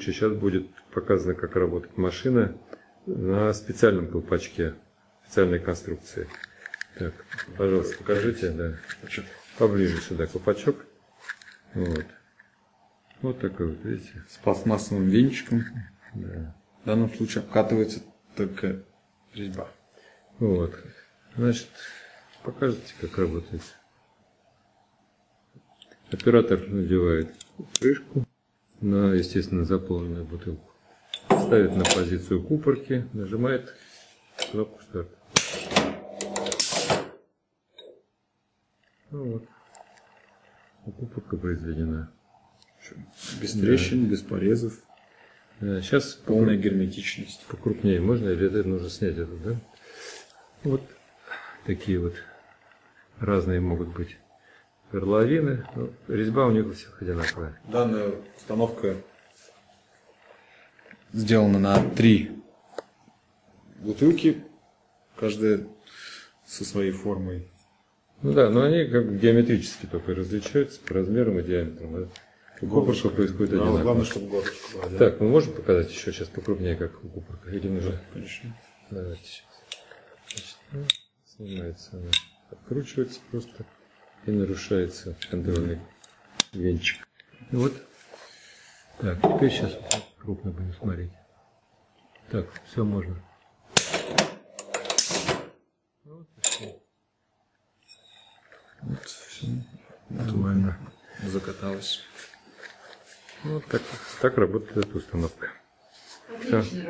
Сейчас будет показано, как работает машина на специальном колпачке, специальной конструкции. Так, пожалуйста, покажите, да. Поближе сюда колпачок. Вот. Вот такой вот, видите? С пластмассовым венчиком. Да. В данном случае обкатывается только резьба. Вот. Значит, покажите, как работает. Оператор надевает крышку на, естественно, заполненную бутылку. Ставит на позицию купорки, нажимает кнопку старт. Ну вот. Купорка произведена. Без трещин, без порезов. Да, сейчас Полная герметичность. покрупнее можно или это нужно снять это, да? Вот такие вот разные могут быть горловины. Ну, резьба у них у всех одинаковая. Данная установка сделана на три бутылки, каждая со своей формой. Ну да, но они как бы геометрически только различаются по размерам и диаметрам. Купорка происходит Да, одинаково. Главное, чтобы горлышко было. да. Так, мы можем показать еще сейчас покрупнее, как у купорка? Или нужно? Конечно. Давайте сейчас. Значит, ну, снимается она. Откручивается просто и нарушается контрольный венчик. Вот. Так, теперь сейчас крупно будем смотреть. Так, все можно. Вот и всё. Вот, все. Нормально. Закаталось. Вот так, так работает эта установка. Отлично